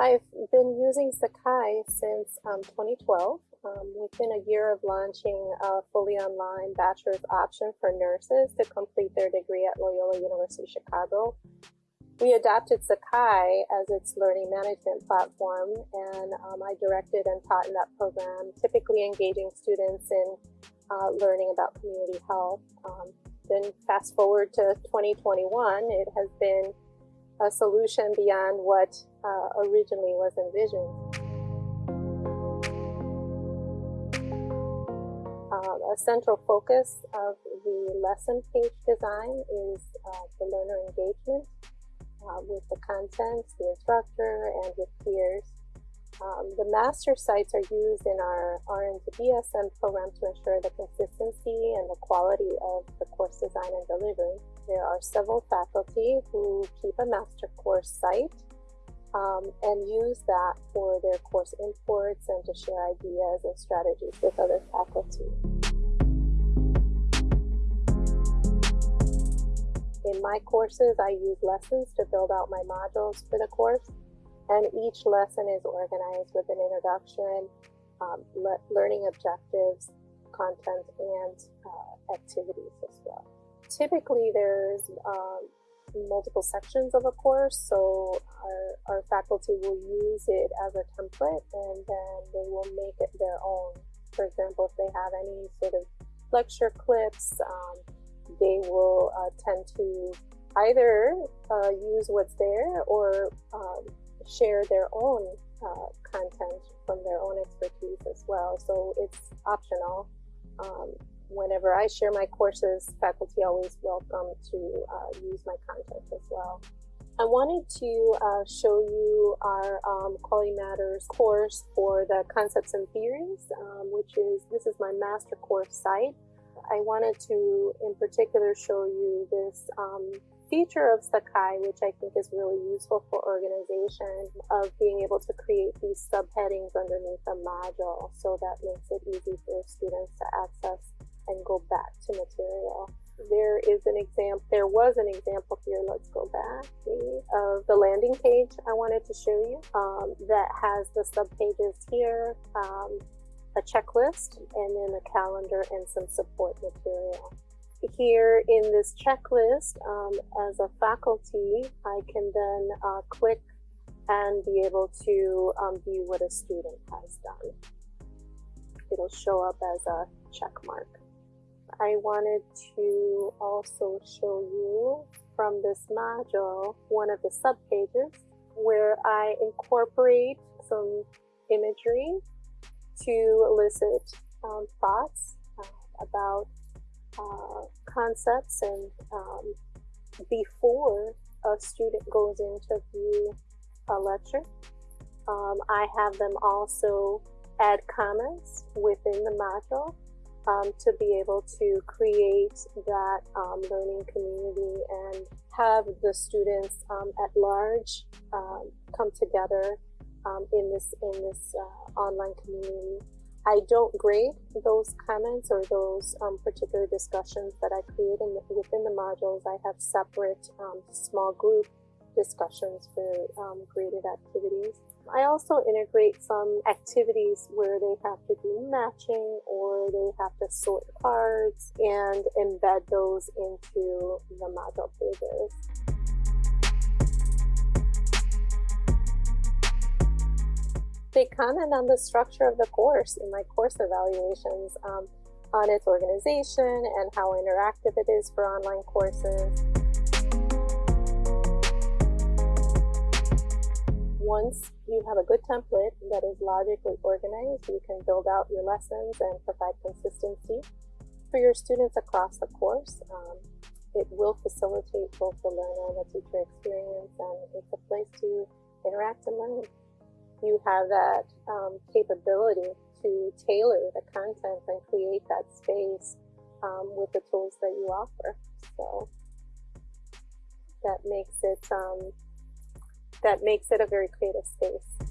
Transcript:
I've been using Sakai since um, 2012. Um, within a year of launching a fully online bachelor's option for nurses to complete their degree at Loyola University Chicago, we adopted Sakai as its learning management platform, and um, I directed and taught in that program, typically engaging students in uh, learning about community health. Um, then fast forward to 2021, it has been a solution beyond what uh, originally was envisioned. Um, a central focus of the lesson page design is uh, the learner engagement uh, with the content, the instructor, and with peers. Um, the master sites are used in our RN to BSN program to ensure the consistency and the quality of the course design and delivery. There are several faculty who keep a master course site um, and use that for their course imports and to share ideas and strategies with other faculty. In my courses, I use lessons to build out my modules for the course and each lesson is organized with an introduction, um, le learning objectives, content, and uh, activities as well. Typically, there's um, multiple sections of a course, so our, faculty will use it as a template and then they will make it their own. For example, if they have any sort of lecture clips, um, they will uh, tend to either uh, use what's there or um, share their own uh, content from their own expertise as well. So it's optional. Um, whenever I share my courses, faculty always welcome to uh, use my content as well. I wanted to uh, show you our um, Quality Matters course for the concepts and theories, um, which is, this is my master course site. I wanted to, in particular, show you this um, feature of Sakai, which I think is really useful for organization, of being able to create these subheadings underneath a module. So that makes it easy for students to access and go back to material. There is an example, there was an example here, let's go back, of the landing page I wanted to show you um, that has the subpages here, um, a checklist, and then a calendar and some support material here in this checklist, um, as a faculty, I can then uh, click and be able to um, view what a student has done. It'll show up as a check mark. I wanted to also show you from this module one of the subpages where I incorporate some imagery to elicit um, thoughts uh, about uh, concepts and um, before a student goes in to view a lecture. Um, I have them also add comments within the module um, to be able to create that um, learning community and have the students um, at large um, come together in this in this uh, online community I don't grade those comments or those um, particular discussions that I create in the, within the modules. I have separate um, small group discussions for um, graded activities. I also integrate some activities where they have to do matching or they have to sort cards and embed those into the module pages. they comment on the structure of the course in my course evaluations um, on its organization and how interactive it is for online courses. Once you have a good template that is logically organized, you can build out your lessons and provide consistency for your students across the course. Um, it will facilitate both the learner and the teacher experience, and it's a place to interact and learn you have that um, capability to tailor the content and create that space um, with the tools that you offer. So that makes it um, that makes it a very creative space.